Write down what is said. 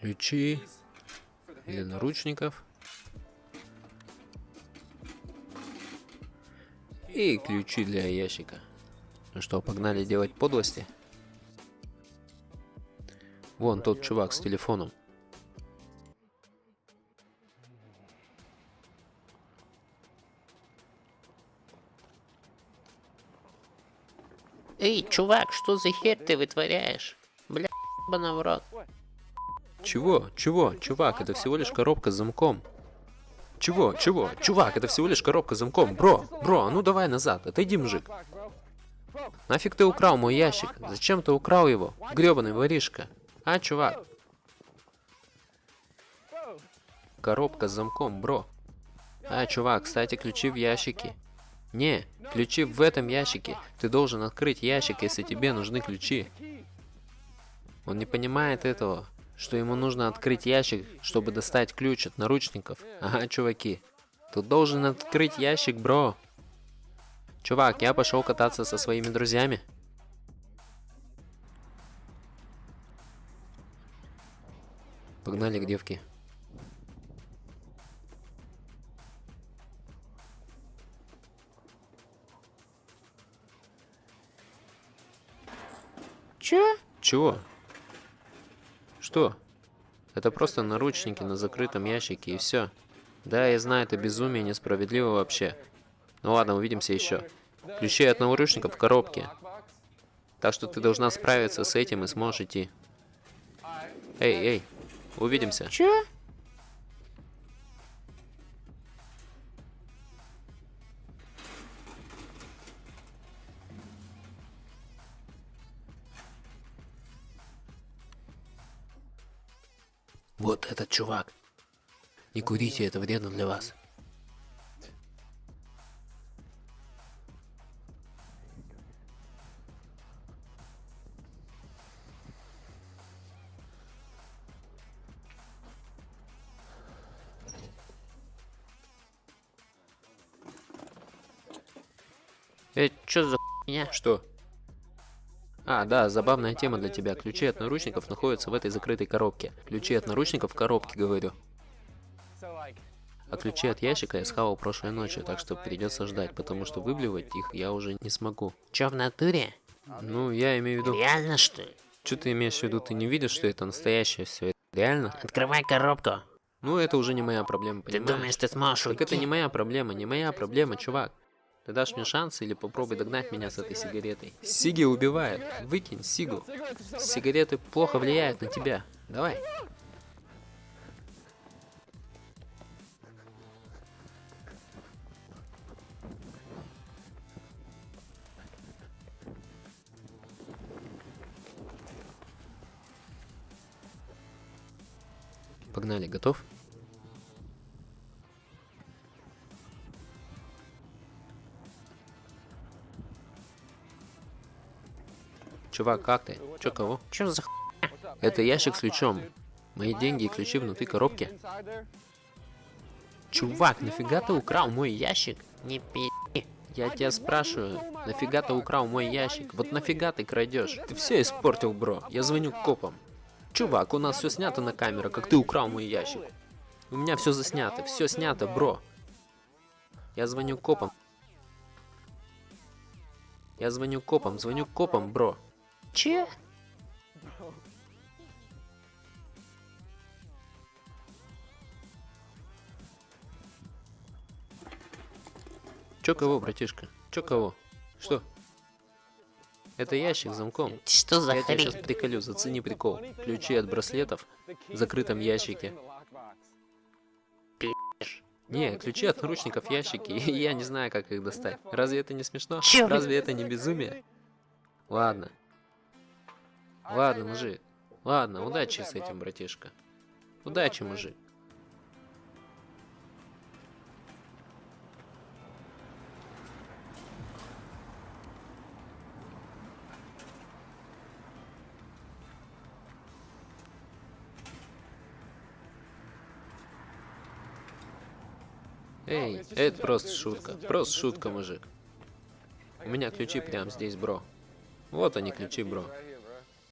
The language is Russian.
Ключи для наручников. И ключи для ящика. Ну что, погнали делать подлости? Вон тот чувак с телефоном. Эй, чувак, что за херь ты вытворяешь? Бля, ебаный в рот. Чего? Чего? Чувак, это всего лишь коробка с замком. Чего? Чего? Чувак, это всего лишь коробка с замком. Бро, бро, а ну давай назад, отойди, мужик. Нафиг ты украл мой ящик? Зачем ты украл его? Гребаный воришка. А, чувак? Коробка с замком, бро. А, чувак, кстати, ключи в ящике. Не, ключи в этом ящике. Ты должен открыть ящик, если тебе нужны ключи. Он не понимает этого, что ему нужно открыть ящик, чтобы достать ключ от наручников. Ага, чуваки. Ты должен открыть ящик, бро. Чувак, я пошел кататься со своими друзьями. Погнали к девке. Чё? Чего? Что? Это просто наручники на закрытом ящике и все. Да, я знаю, это безумие несправедливо вообще. Ну ладно, увидимся еще. Ключи от наручников в коробке. Так что ты должна справиться с этим и сможешь идти. Эй, эй, увидимся. Чё? Вот этот чувак. Не курите, это вредно для вас. Это чё за хуйня? Что? А, да, забавная тема для тебя. Ключи от наручников находятся в этой закрытой коробке. Ключи от наручников в коробке, говорю. А ключи от ящика я схавал прошлой ночью, так что придется ждать, потому что выблевать их я уже не смогу. Чё в натуре? Ну, я имею в виду... Реально что ли? Что ты имеешь в виду? Ты не видишь, что это настоящее все? Реально? Открывай коробку. Ну, это уже не моя проблема, Ты понимаешь? думаешь, ты сможешь Так уйти? это не моя проблема, не моя проблема, чувак. Ты дашь мне шанс или попробуй догнать меня с этой сигаретой. Сиги убивает. Выкинь сигу. Сигареты плохо влияют на тебя. Давай. Погнали, готов? Чувак, как ты? Чё, кого? Чё за х... Это ящик с ключом. Мои деньги и ключи внутри коробки. Чувак, нафига ты украл мой ящик? Не пи... Я тебя спрашиваю, нафига ты украл мой ящик? Вот нафига ты крадешь? Ты все испортил, бро. Я звоню копам. Чувак, у нас все снято на камеру, как ты украл мой ящик. У меня все заснято, все снято, бро. Я звоню копам. Я звоню копам, звоню копам, бро. Чё? Чё кого, братишка? Чё кого? Что? Это ящик с замком. Что за Я тебя хрень? сейчас приколю, зацени прикол. Ключи от браслетов в закрытом ящике. Не, ключи от наручников в ящике, и я не знаю, как их достать. Разве это не смешно? Чё? Разве это не безумие? Ладно. Ладно, мужик. Ладно, удачи с этим, братишка. Удачи, мужик. Эй, это просто шутка. Просто шутка, мужик. У меня ключи прямо здесь, бро. Вот они, ключи, бро.